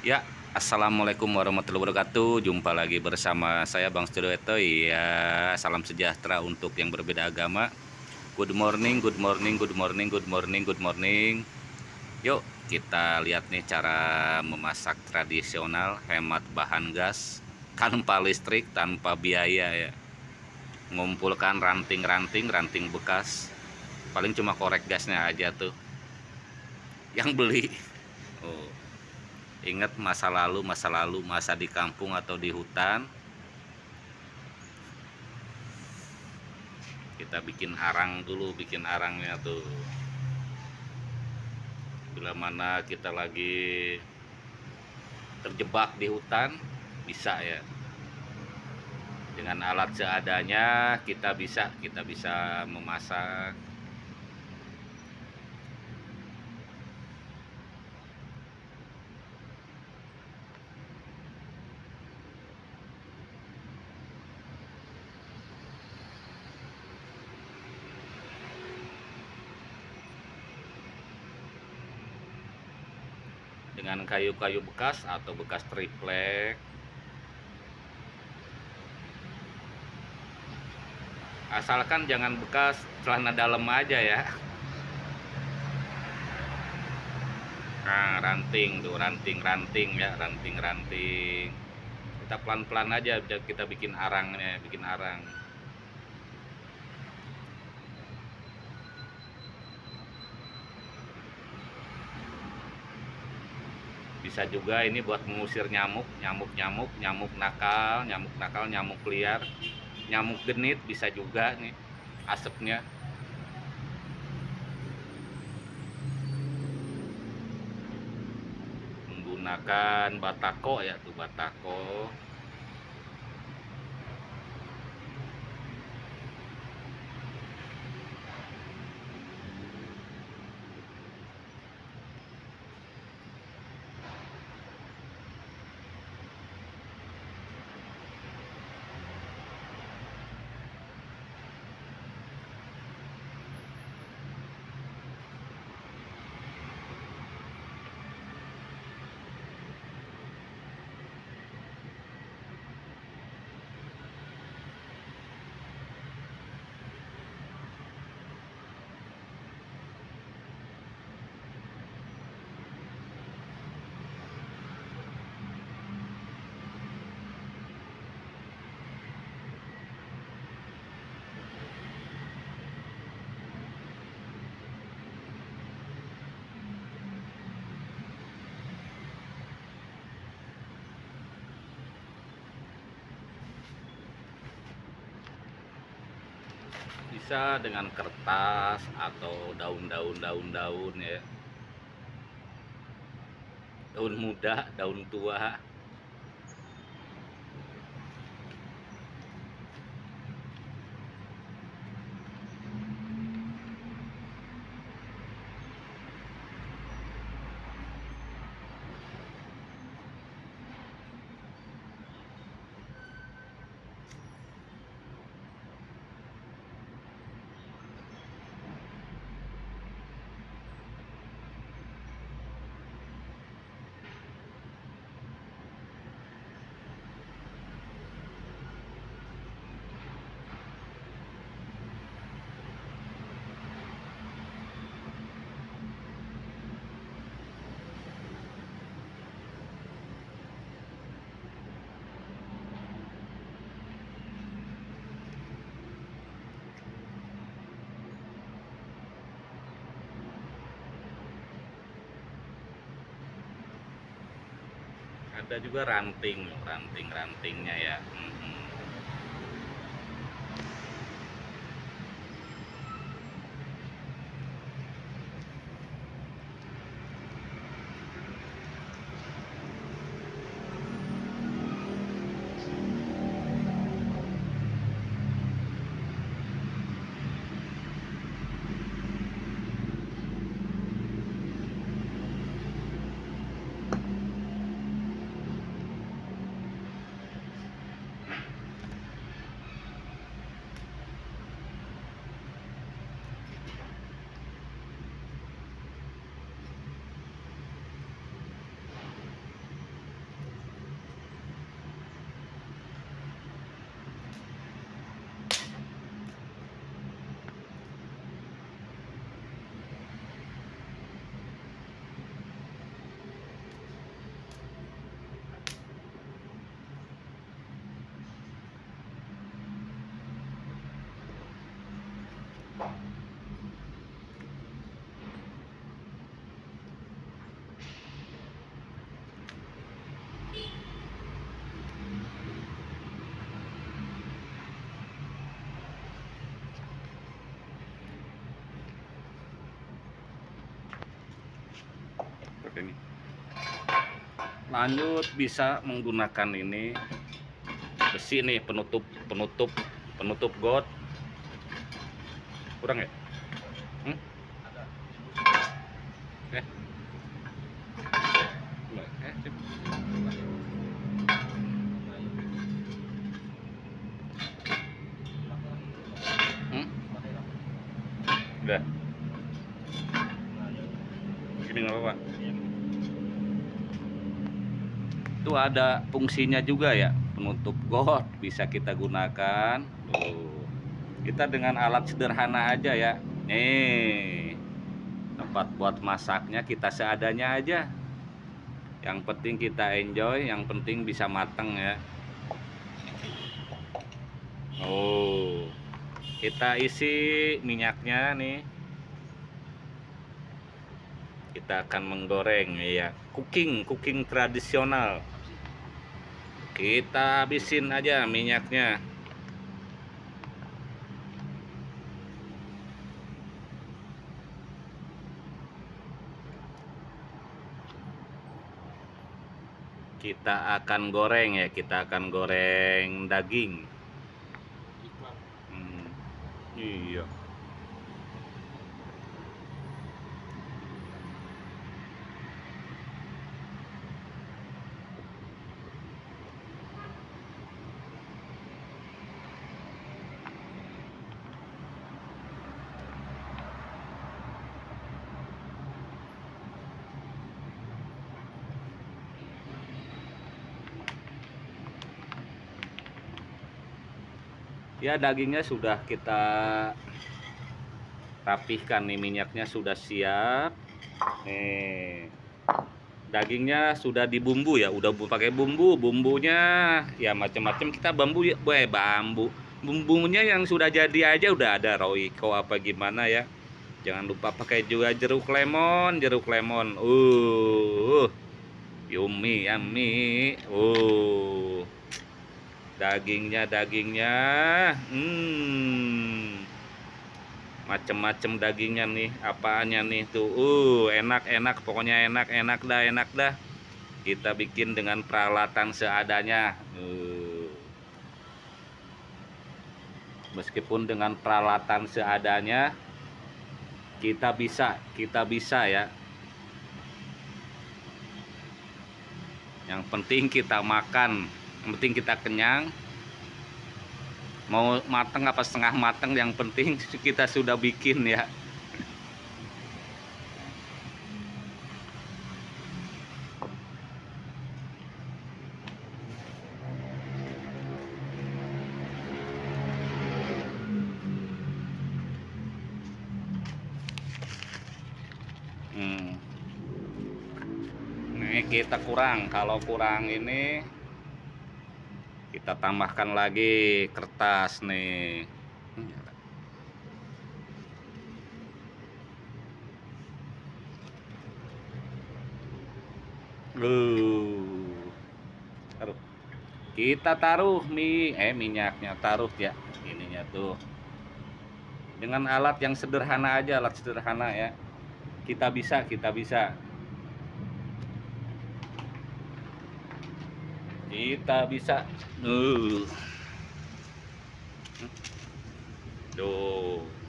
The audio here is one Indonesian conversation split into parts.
Ya, Assalamualaikum warahmatullahi wabarakatuh. Jumpa lagi bersama saya Bang Studio Eto. Ya, salam sejahtera untuk yang berbeda agama. Good morning, good morning, good morning, good morning, good morning. Yuk, kita lihat nih cara memasak tradisional Hemat bahan gas Tanpa listrik, tanpa biaya ya. Mengumpulkan ranting-ranting, ranting bekas. Paling cuma korek gasnya aja tuh. Yang beli. Oh ingat masa lalu masa lalu masa di kampung atau di hutan. Kita bikin arang dulu bikin arangnya tuh. Bila mana kita lagi terjebak di hutan bisa ya. Dengan alat seadanya kita bisa kita bisa memasak dengan kayu-kayu bekas atau bekas triplek. Asalkan jangan bekas celana dalam aja ya. Nah ranting tuh ranting-ranting ya ranting-ranting kita pelan-pelan aja kita bikin arangnya bikin arang bisa juga ini buat mengusir nyamuk nyamuk-nyamuk nyamuk nakal nyamuk nakal nyamuk liar nyamuk genit bisa juga nih asapnya. Menggunakan batako ya tuh batako bisa dengan kertas atau daun-daun daun-daun ya. Daun muda daun tua ada juga ranting ranting-rantingnya ya hmm. Lanjut bisa menggunakan ini besi nih penutup penutup penutup got. Kurang ya? Hmm? eh itu ada fungsinya juga ya. Penutup got bisa kita gunakan. Tuh. Kita dengan alat sederhana aja ya. Nih tempat buat masaknya kita seadanya aja. Yang penting kita enjoy yang penting bisa mateng ya. Oh kita isi minyaknya nih. Kita akan menggoreng ya cooking cooking tradisional kita habisin aja minyaknya. Kita akan goreng ya kita akan goreng daging. Hmm, iya ya dagingnya sudah kita rapihkan nih minyaknya sudah siap. Nih dagingnya sudah dibumbu ya udah bu- pakai bumbu bumbunya ya macam-macam kita bambu ya eh, bambu. Bumbunya yang sudah jadi aja udah ada roiko apa gimana ya. Jangan lupa pakai juga jeruk lemon jeruk lemon. Uh. Yummy yummy. Uh dagingnya dagingnya. Hmm. Macem-macem dagingnya nih apaannya nih tuh. Uh enak enak. Pokoknya enak enak dah enak dah. Kita bikin dengan peralatan seadanya. Uh. meskipun dengan peralatan seadanya kita bisa kita bisa ya. Yang penting kita makan yang penting kita kenyang mau mateng apa setengah mateng yang penting kita sudah bikin ya Hmm. Ini kita kurang. Kalau kurang ini kita tambahkan lagi kertas nih. Uh. Taruh. Kita taruh mie eh minyaknya taruh ya ininya tuh. Dengan alat yang sederhana aja, alat sederhana ya. Kita bisa, kita bisa. Kita bisa. Uh. Tuh.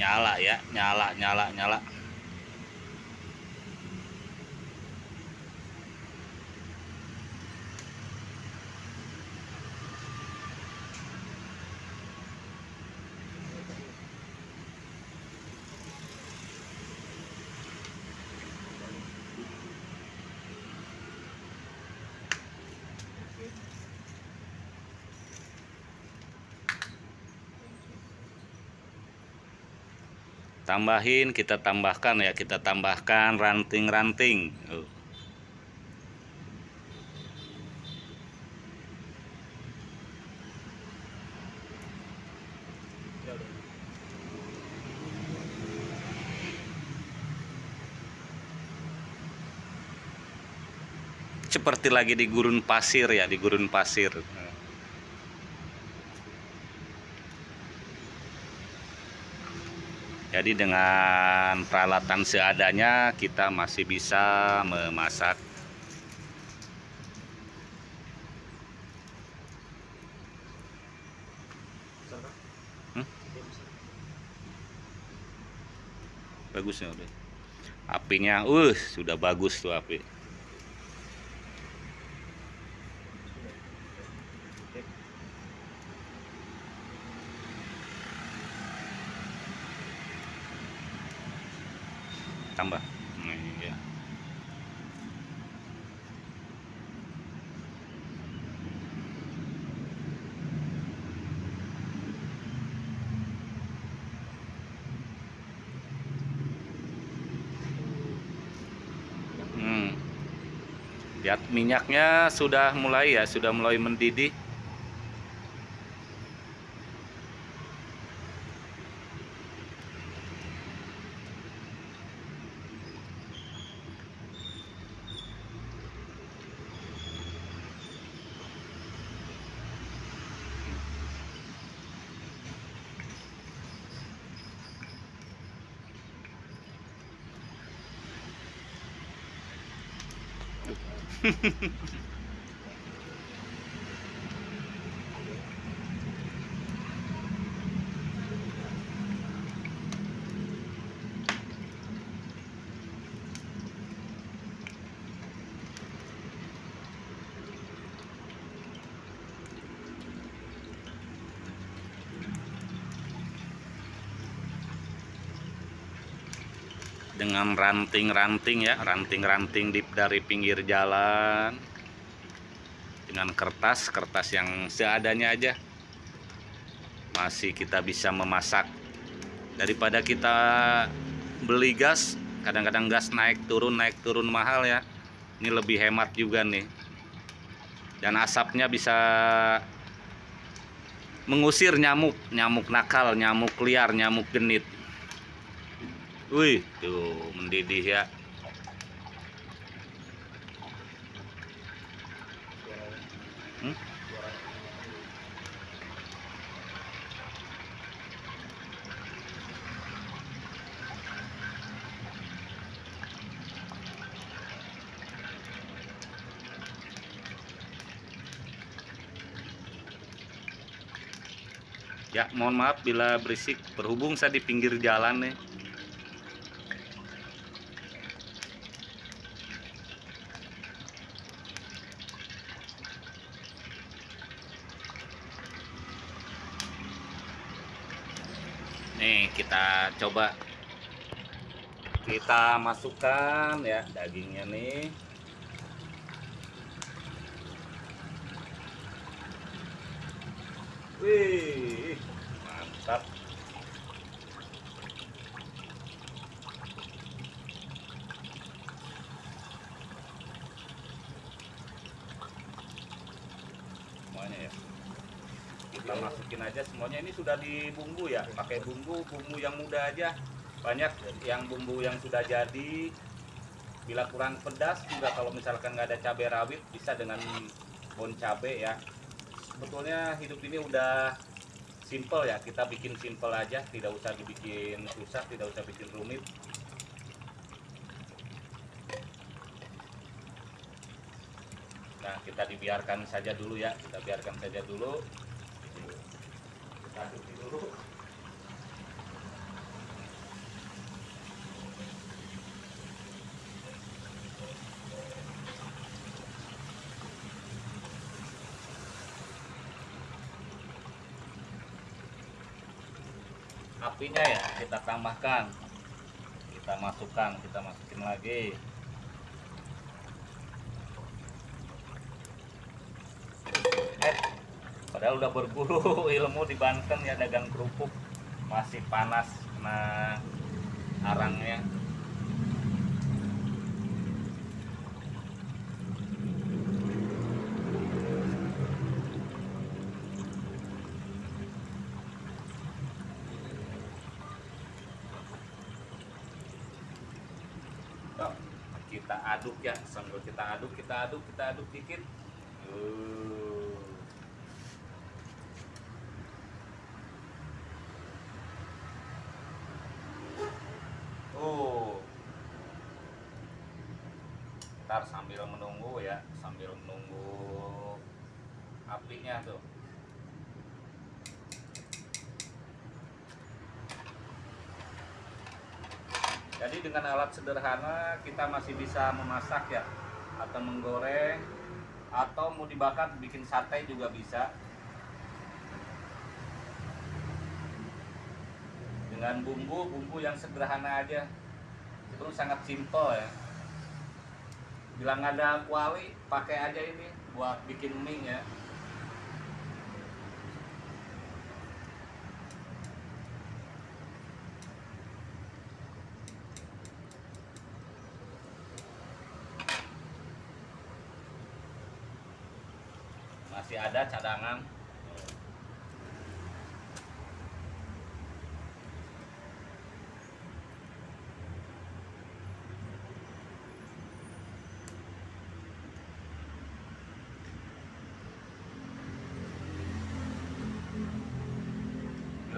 Nyala ya nyala nyala nyala tambahin kita tambahkan ya kita tambahkan ranting-ranting. Seperti lagi di gurun pasir ya di gurun pasir Jadi dengan peralatan seadanya kita masih bisa memasak hmm? Bagusnya udah. Apinya, uh, sudah bagus tuh api. tambah iya. hmm. Lihat minyaknya sudah mulai ya sudah mulai mendidih dengan ranting-ranting ya ranting-ranting di dari pinggir jalan dengan kertas kertas yang seadanya aja. Masih kita bisa memasak. Daripada kita beli gas kadang-kadang gas naik turun naik turun mahal ya. Ini lebih hemat juga nih. Dan asapnya bisa mengusir nyamuk nyamuk nakal nyamuk liar nyamuk genit. Wih, tuh mendidih ya. Hmm? Ya, mohon maaf bila berisik. Berhubung saya di pinggir jalan nih. nih kita coba. Kita masukkan ya dagingnya nih. Wih mantap semuanya ya kita masukin ini sudah dibumbu ya? Pakai bumbu bumbu yang mudah aja. Banyak yang bumbu yang sudah jadi. Bila kurang pedas juga kalau misalkan nggak ada cabai rawit bisa dengan bon cabai ya. Sebetulnya hidup ini udah simple ya. Kita bikin simple aja tidak usah dibikin susah tidak usah bikin rumit. Nah kita dibiarkan saja dulu ya. Kita biarkan saja dulu apinya ya kita tambahkan. Kita masukkan kita masukin lagi. Padahal udah berguru ilmu di Banten ya dagang kerupuk. Masih panas nah arangnya. Kita aduk ya sambil kita aduk kita aduk kita aduk dikit. Uh. Oh. Ntar sambil menunggu ya, sambil menunggu apinya tuh. Jadi dengan alat sederhana kita masih bisa memasak ya atau menggoreng atau mau dibakar bikin sate juga bisa. Dengan bumbu bumbu yang sederhana aja. Itu sangat simpel ya. Bilang ada kuali, pakai aja ini buat bikin mie ya. masih ada cadangan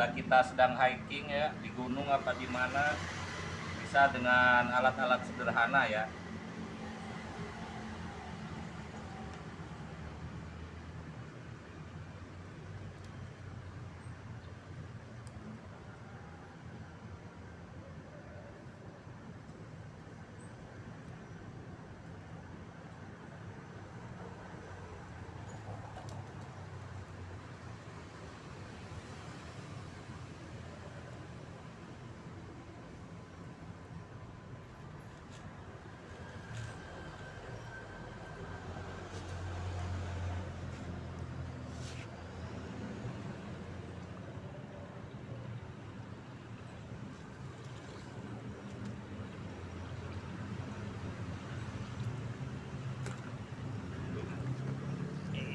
bila kita sedang hiking ya di gunung apa di mana bisa dengan alat-alat sederhana ya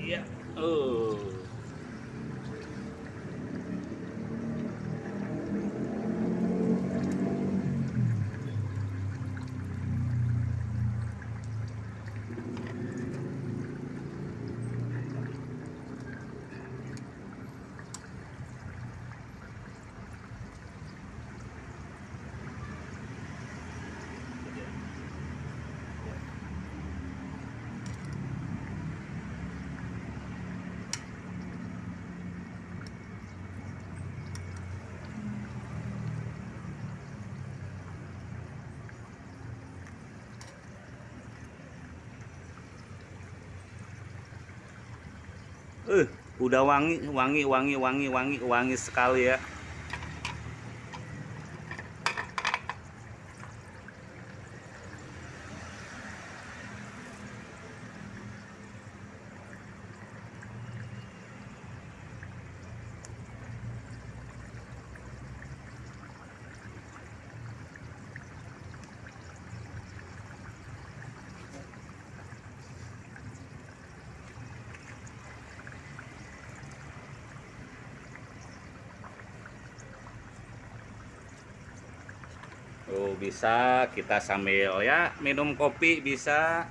Iya. Oh. Eh, udah wangi, wangi, wangi, wangi, wangi, wangi sekali ya. Oh, bisa kita sambil ya minum kopi bisa.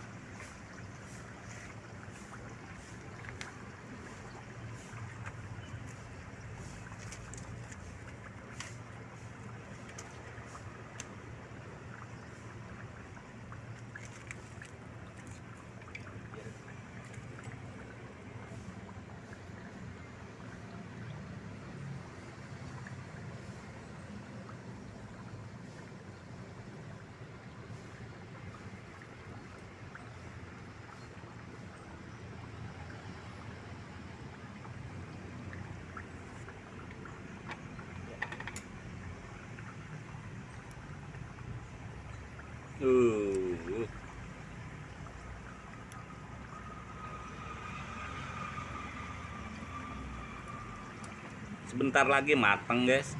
Sebentar lagi matang, guys.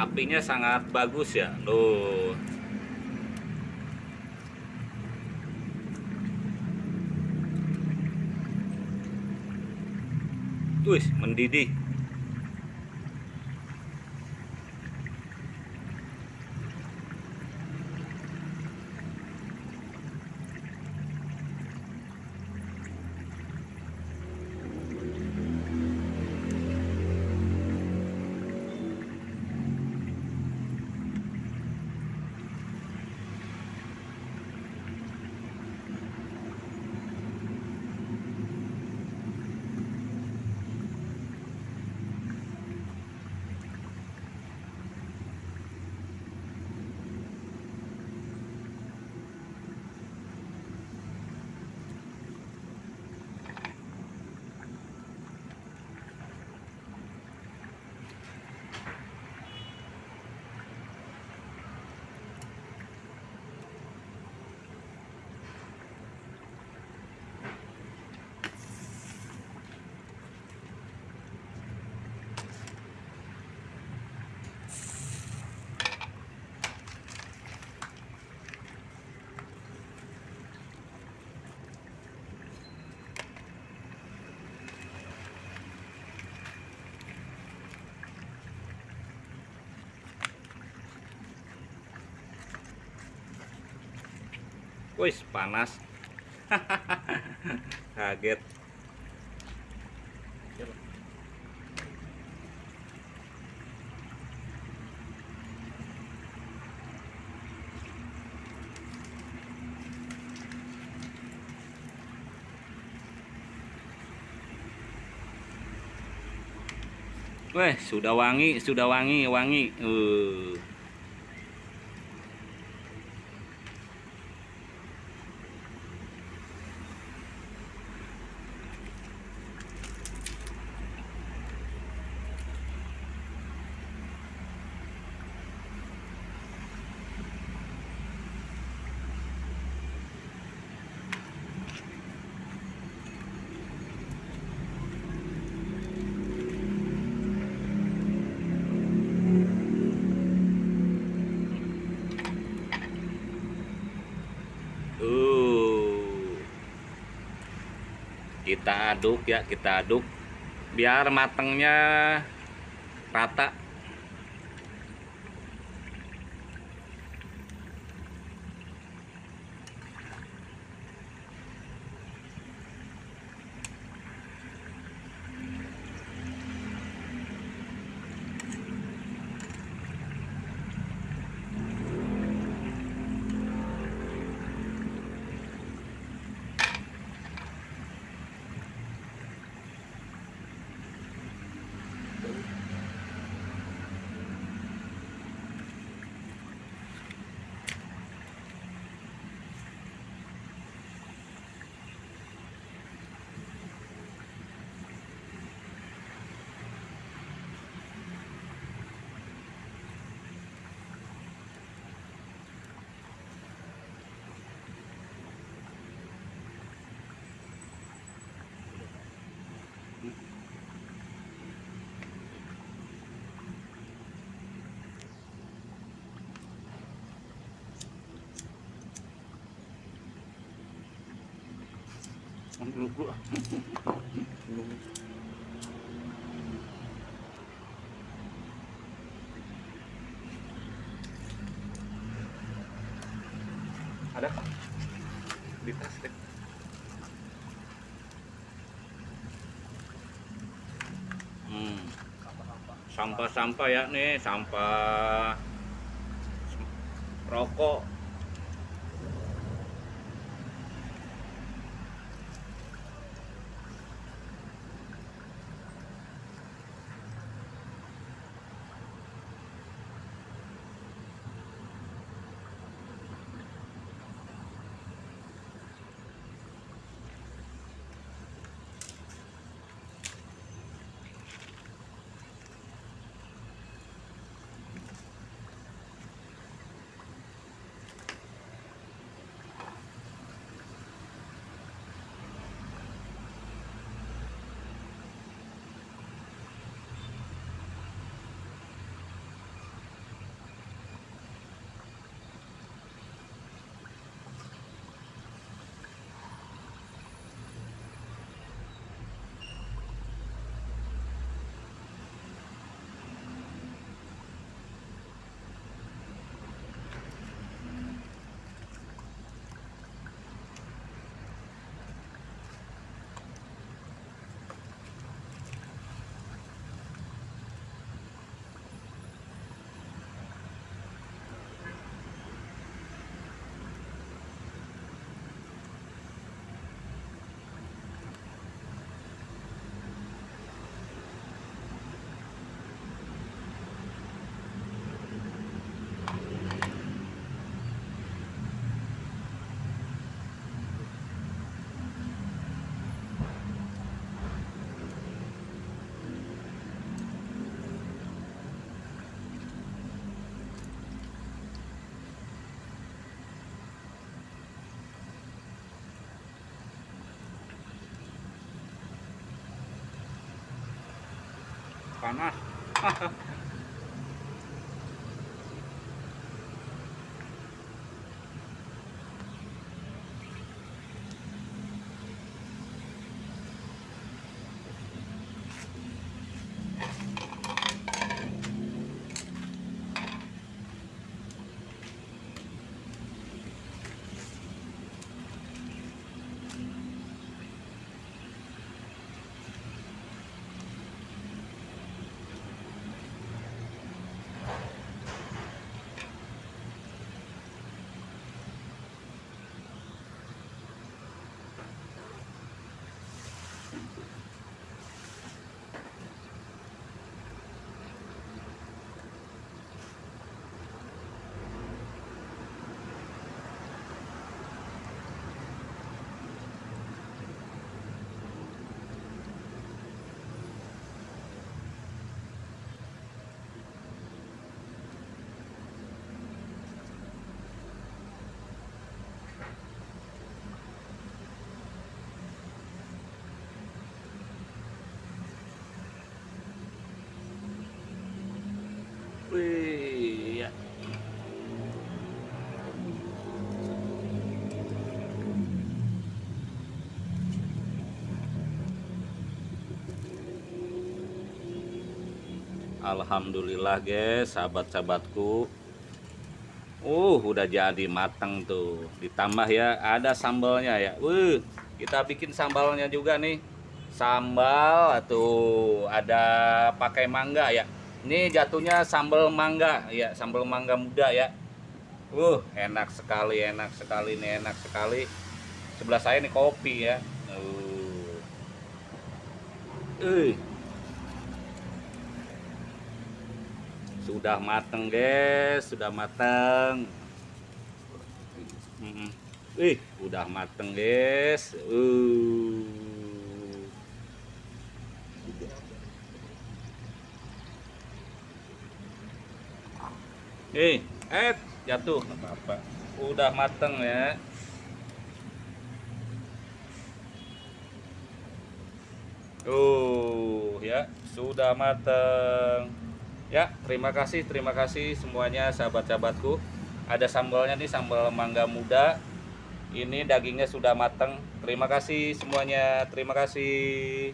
Apinya sangat bagus ya. Loh Wih, mendidih Wih, panas. Kaget. Weh, sudah wangi, sudah wangi, wangi. Uh. Kita aduk ya, kita aduk biar matangnya rata. Dulu bro ada di tas deh hmm. sampah-sampah ya nih. Sampah. Rokok panas Wih, ya. Alhamdulillah guys, sahabat-sahabatku. Uh, udah jadi matang tuh. Ditambah ya, ada sambalnya ya. Uh, kita bikin sambalnya juga nih. Sambal atau ada pakai mangga ya. Ini jatuhnya sambal mangga ya, sambal mangga muda ya. Uh, enak sekali, enak sekali nih, enak sekali. Sebelah saya nih kopi ya. Uh. Uh. Sudah mateng, guys, sudah mateng. Mm-mm. Ih, udah mateng, guys. Uh. Eh, eh, jatuh nggak apa-apa. Udah mateng ya. Uh, ya, sudah mateng. Ya, terima kasih, terima kasih semuanya sahabat-sahabatku. Ada sambalnya nih, sambal mangga muda. Ini dagingnya sudah matang. Terima kasih semuanya. Terima kasih.